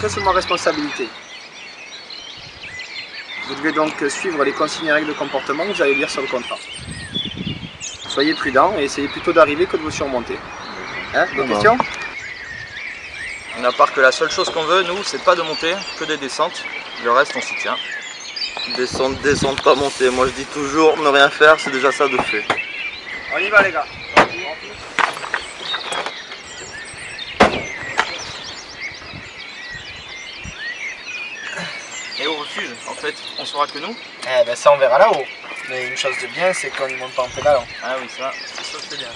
serait sous ma responsabilité. Vous devez donc suivre les consignes et règles de comportement que vous allez lire sur le contrat. Soyez prudent et essayez plutôt d'arriver que de vous surmonter. Hein, des questions? À part que la seule chose qu'on veut, nous, c'est pas de monter, que des descentes. Le reste, on s'y tient. Descendre, descendre, pas monter. Moi je dis toujours, ne rien faire, c'est déjà ça de fait. On y va les gars. Et au refuge, en fait, on saura que nous. Eh ben ça on verra là-haut. Mais une chose de bien, c'est qu'on y monte pas en pédalant. Ah oui, ça, c'est ça, c'est bien.